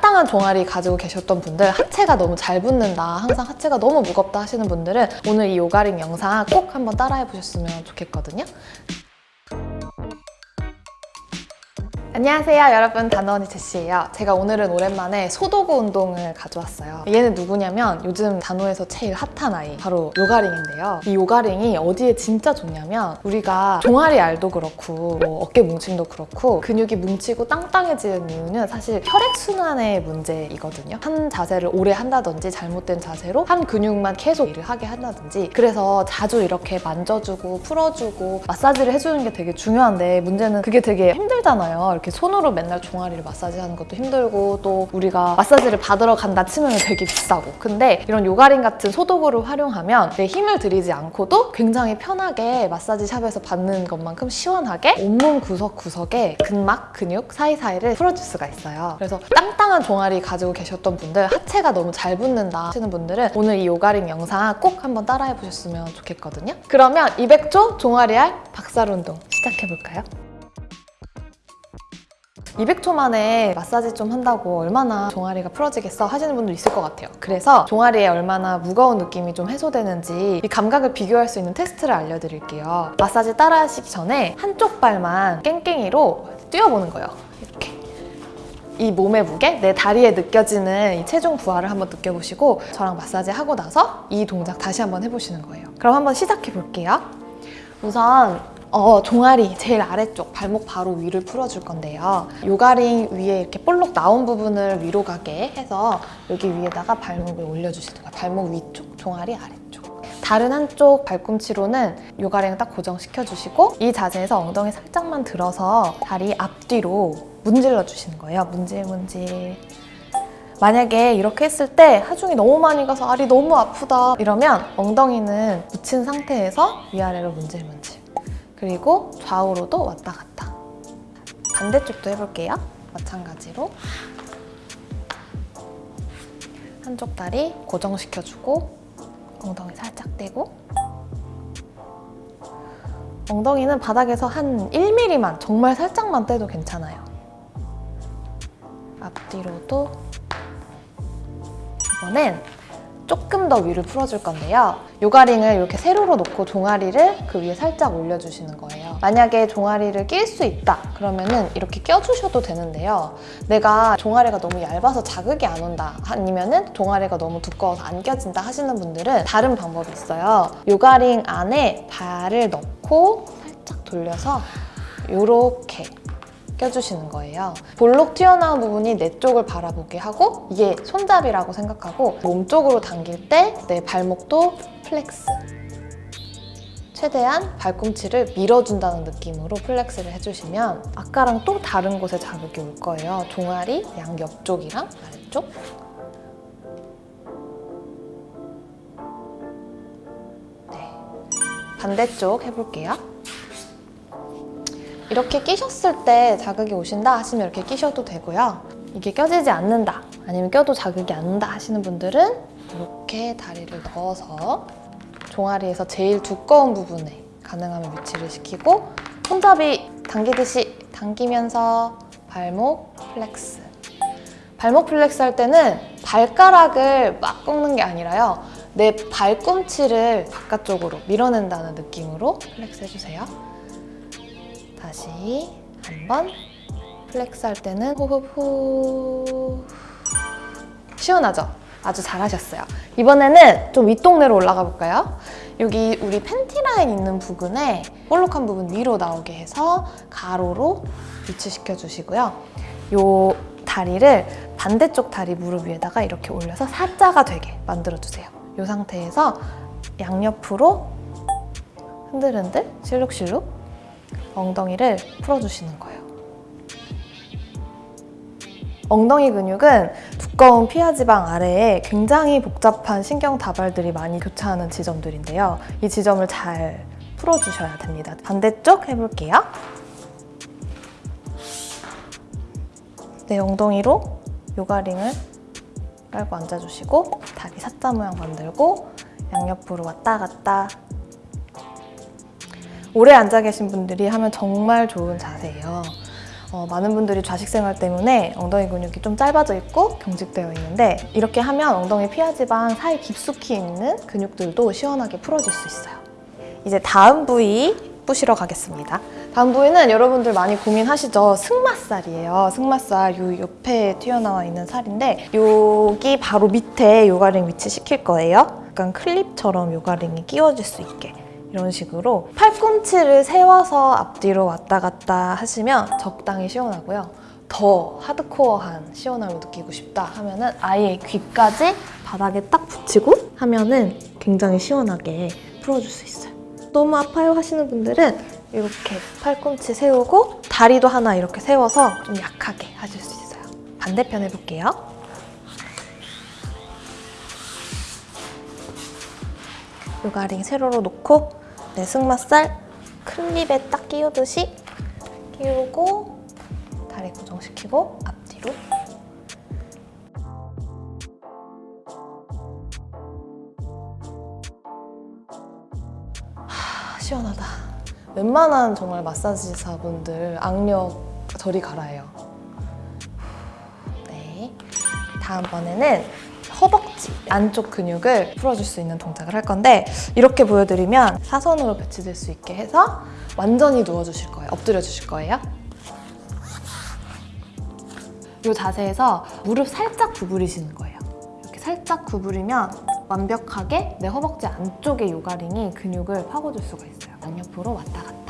땅땅한 종아리 가지고 계셨던 분들 하체가 너무 잘 붙는다 항상 하체가 너무 무겁다 하시는 분들은 오늘 이 요가링 영상 꼭 한번 따라해 보셨으면 좋겠거든요 안녕하세요 여러분. 단원이 제시예요. 제가 오늘은 오랜만에 소도구 운동을 가져왔어요. 얘는 누구냐면 요즘 단호에서 제일 핫한 아이 바로 요가링인데요. 이 요가링이 어디에 진짜 좋냐면 우리가 종아리 알도 그렇고 뭐 어깨 뭉침도 그렇고 근육이 뭉치고 땅땅해지는 이유는 사실 혈액순환의 문제이거든요. 한 자세를 오래 한다든지 잘못된 자세로 한 근육만 계속 일을 하게 한다든지 그래서 자주 이렇게 만져주고 풀어주고 마사지를 해주는 게 되게 중요한데 문제는 그게 되게 힘들잖아요. 이렇게 손으로 맨날 종아리를 마사지하는 것도 힘들고 또 우리가 마사지를 받으러 간다 치면 되게 비싸고. 근데 이런 요가링 같은 소도구를 활용하면 내 힘을 들이지 않고도 굉장히 편하게 마사지 샵에서 받는 것만큼 시원하게 온몸 구석구석에 근막, 근육 사이사이를 풀어줄 수가 있어요. 그래서 땅땅한 종아리 가지고 계셨던 분들 하체가 너무 잘 붙는다 하시는 분들은 오늘 이 요가링 영상 꼭 한번 따라해 보셨으면 좋겠거든요. 그러면 200초 종아리 알 박살 운동 시작해볼까요? 200초 만에 마사지 좀 한다고 얼마나 종아리가 풀어지겠어 하시는 분도 있을 것 같아요. 그래서 종아리에 얼마나 무거운 느낌이 좀 해소되는지 이 감각을 비교할 수 있는 테스트를 알려드릴게요. 마사지 따라 하시기 전에 한쪽 발만 깽깽이로 뛰어보는 거예요. 이렇게. 이 몸의 무게, 내 다리에 느껴지는 이 체중 부하를 한번 느껴보시고 저랑 마사지 하고 나서 이 동작 다시 한번 해보시는 거예요. 그럼 한번 시작해 볼게요. 우선 어, 종아리 제일 아래쪽 발목 바로 위를 풀어줄 건데요. 요가링 위에 이렇게 볼록 나온 부분을 위로 가게 해서 여기 위에다가 발목을 올려주시는 거예요. 발목 위쪽, 종아리 아래쪽. 다른 한쪽 발꿈치로는 요가링을 딱 고정시켜주시고 이 자세에서 엉덩이 살짝만 들어서 다리 앞뒤로 문질러 주시는 거예요. 문질 문질. 만약에 이렇게 했을 때 하중이 너무 많이 가서 알이 너무 아프다 이러면 엉덩이는 붙인 상태에서 위아래로 문질 문질. 그리고 좌우로도 왔다 갔다. 반대쪽도 해볼게요. 마찬가지로 한쪽 다리 고정시켜주고 엉덩이 살짝 떼고 엉덩이는 바닥에서 한 1mm만 정말 살짝만 떼도 괜찮아요. 앞뒤로도 이번엔 조금 더 위를 풀어줄 건데요. 요가링을 이렇게 세로로 놓고 종아리를 그 위에 살짝 올려주시는 거예요. 만약에 종아리를 낄 수 있다 그러면은 이렇게 껴주셔도 되는데요. 내가 종아리가 너무 얇아서 자극이 안 온다 아니면은 종아리가 너무 두꺼워서 안 껴진다 하시는 분들은 다른 방법이 있어요. 요가링 안에 발을 넣고 살짝 돌려서 이렇게 껴주시는 거예요. 볼록 튀어나온 부분이 내 쪽을 바라보게 하고 이게 손잡이라고 생각하고 몸 쪽으로 당길 때 내 발목도 flex 최대한 발꿈치를 밀어준다는 느낌으로 flex를 해주시면 아까랑 또 다른 곳에 자극이 올 거예요. 종아리 양 옆쪽이랑 아래쪽 네. 반대쪽 해볼게요. 이렇게 끼셨을 때 자극이 오신다 하시면 이렇게 끼셔도 되고요. 이게 껴지지 않는다 아니면 껴도 자극이 안 난다 하시는 분들은 이렇게 다리를 넣어서 종아리에서 제일 두꺼운 부분에 가능하면 위치를 시키고 손잡이 당기듯이 당기면서 발목 flex. 발목 flex 할 때는 발가락을 막 꺾는 게 아니라요. 내 발꿈치를 바깥쪽으로 밀어낸다는 느낌으로 flex 해주세요 다시 한 번 flex 할 때는 호흡 후 시원하죠? 아주 잘하셨어요. 이번에는 좀 윗동네로 올라가 볼까요? 여기 우리 팬티 라인 있는 부분에 볼록한 부분 위로 나오게 해서 가로로 위치시켜 주시고요. 요 다리를 반대쪽 다리 무릎 위에다가 이렇게 올려서 사자가 되게 만들어 주세요. 이 상태에서 양옆으로 흔들흔들 실룩실룩 엉덩이를 풀어주시는 거예요. 엉덩이 근육은 두꺼운 피하 지방 아래에 굉장히 복잡한 신경 다발들이 많이 교차하는 지점들인데요. 이 지점을 잘 풀어주셔야 됩니다. 반대쪽 해볼게요. 네, 엉덩이로 요가링을 깔고 앉아주시고 다리 사자 모양 만들고 양옆으로 왔다 갔다 오래 앉아 계신 분들이 하면 정말 좋은 자세예요. 어, 많은 분들이 좌식 생활 때문에 엉덩이 근육이 좀 짧아져 있고 경직되어 있는데 이렇게 하면 엉덩이 피하 지방 사이 깊숙이 있는 근육들도 시원하게 풀어질 수 있어요. 이제 다음 부위 뿌시러 가겠습니다. 다음 부위는 여러분들 많이 고민하시죠? 승마살이에요. 승마살 요 옆에 튀어나와 있는 살인데 여기 바로 밑에 요가링 위치시킬 거예요. 약간 클립처럼 요가링이 끼워질 수 있게 이런 식으로 팔꿈치를 세워서 앞뒤로 왔다 갔다 하시면 적당히 시원하고요. 더 하드코어한 시원함을 느끼고 싶다 하면 은 아예 귀까지 바닥에 딱 붙이고 하면 은 굉장히 시원하게 풀어줄 수 있어요. 너무 아파요 하시는 분들은 이렇게 팔꿈치 세우고 다리도 하나 이렇게 세워서 좀 약하게 하실 수 있어요. 반대편 해볼게요. 요가링 세로로 놓고 내 승마살 클립에 딱 끼우듯이 끼우고 다리 고정시키고 앞뒤로 하, 시원하다. 웬만한 정말 마사지사분들 악력 저리 갈아요. 네. 다음번에는 허벅지 안쪽 근육을 풀어줄 수 있는 동작을 할 건데 이렇게 보여드리면 사선으로 배치될 수 있게 해서 완전히 누워주실 거예요. 엎드려 주실 거예요. 이 자세에서 무릎 살짝 구부리시는 거예요. 이렇게 살짝 구부리면 완벽하게 내 허벅지 안쪽의 요가링이 근육을 파고줄 수가 있어요. 양옆으로 왔다 갔다.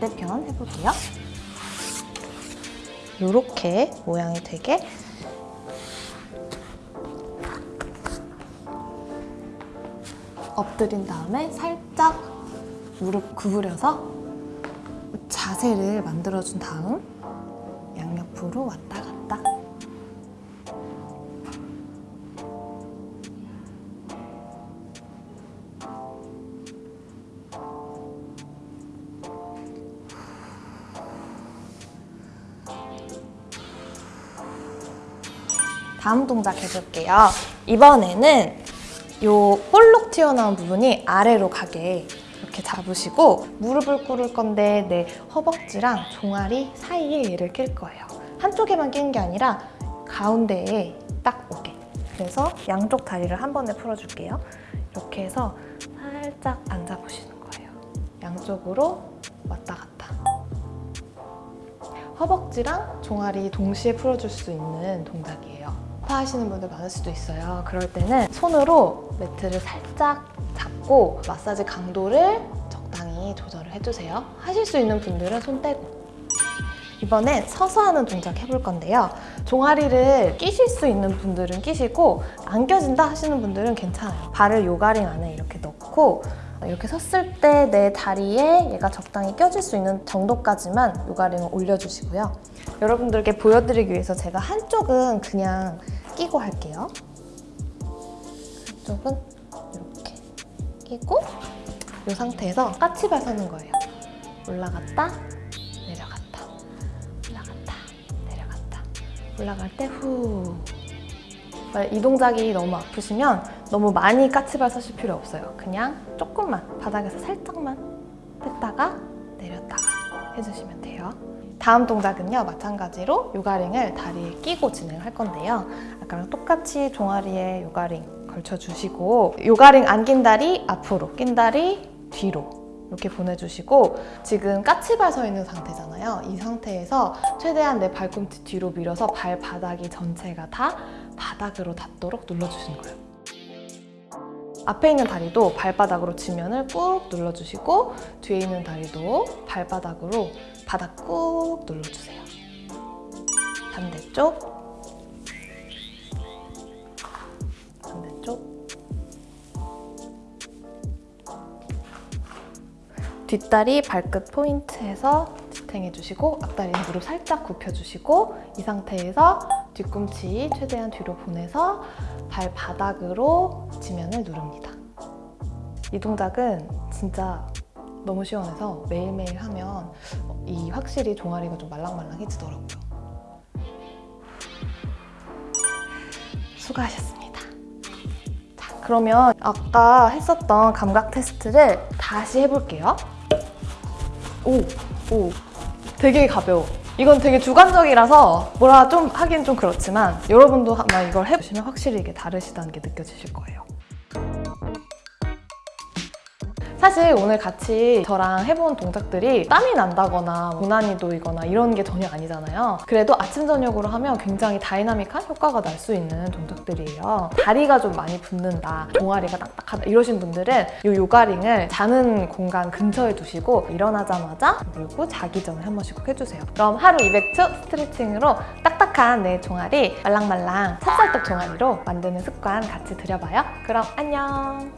반대편 해볼게요. 이렇게 모양이 되게 엎드린 다음에 살짝 무릎 구부려서 자세를 만들어준 다음 양옆으로 왔다 다음 동작 해볼게요. 이번에는 요 볼록 튀어나온 부분이 아래로 가게 이렇게 잡으시고 무릎을 꿇을 건데 내 허벅지랑 종아리 사이에 얘를 낄 거예요. 한쪽에만 끼는 게 아니라 가운데에 딱 오게. 그래서 양쪽 다리를 한 번에 풀어줄게요. 이렇게 해서 살짝 앉아보시는 거예요. 양쪽으로 왔다 갔다. 허벅지랑 종아리 동시에 풀어줄 수 있는 동작이에요. 아파하시는 분들 많을 수도 있어요. 그럴 때는 손으로 매트를 살짝 잡고 마사지 강도를 적당히 조절을 해주세요. 하실 수 있는 분들은 손 떼고. 이번엔 서서 하는 동작 해볼 건데요. 종아리를 끼실 수 있는 분들은 끼시고 안 껴진다 하시는 분들은 괜찮아요. 발을 요가링 안에 이렇게 넣고 이렇게 섰을 때 내 다리에 얘가 적당히 껴질 수 있는 정도까지만 요가링을 올려주시고요. 여러분들께 보여드리기 위해서 제가 한쪽은 그냥 끼고 할게요. 한쪽은 이렇게 끼고 이 상태에서 까치발 서는 거예요. 올라갔다, 내려갔다, 올라갔다, 내려갔다. 올라갈 때 후. 이 동작이 너무 아프시면 너무 많이 까치발 서실 필요 없어요. 그냥 조금만 바닥에서 살짝만 뺐다가 내렸다가 해주시면 돼요. 다음 동작은요 마찬가지로 요가링을 다리에 끼고 진행을 할 건데요. 아까랑 똑같이 종아리에 요가링 걸쳐주시고 요가링 안 낀 다리 앞으로 낀 다리 뒤로 이렇게 보내주시고 지금 까치발 서 있는 상태잖아요. 이 상태에서 최대한 내 발꿈치 뒤로 밀어서 발바닥이 전체가 다 바닥으로 닿도록 눌러주시는 거예요 앞에 있는 다리도 발바닥으로 지면을 꾹 눌러주시고 뒤에 있는 다리도 발바닥으로 바닥 꾹 눌러주세요. 반대쪽 반대쪽 뒷다리 발끝 포인트에서 지탱해주시고 앞다리는 무릎 살짝 굽혀주시고 이 상태에서 뒤꿈치 최대한 뒤로 보내서 발바닥으로 지면을 누릅니다. 이 동작은 진짜 너무 시원해서 매일매일 하면 이 확실히 종아리가 좀 말랑말랑해지더라고요. 수고하셨습니다. 자, 그러면 아까 했었던 감각 테스트를 다시 해볼게요. 오, 오, 되게 가벼워. 이건 되게 주관적이라서 뭐라 좀 하긴 좀 그렇지만 여러분도 아마 이걸 해보시면 확실히 이게 다르시다는 게 느껴지실 거예요. 사실 오늘 같이 저랑 해본 동작들이 땀이 난다거나 고난이도이거나 이런 게 전혀 아니잖아요. 그래도 아침 저녁으로 하면 굉장히 다이나믹한 효과가 날 수 있는 동작들이에요. 다리가 좀 많이 붓는다, 종아리가 딱딱하다 이러신 분들은 이 요가링을 자는 공간 근처에 두시고 일어나자마자 그리고 자기 전에 한 번씩 꼭 해주세요. 그럼 하루 200초 스트레칭으로 딱딱한 내 종아리 말랑말랑 찹쌀떡 종아리로 만드는 습관 같이 들여봐요. 그럼 안녕!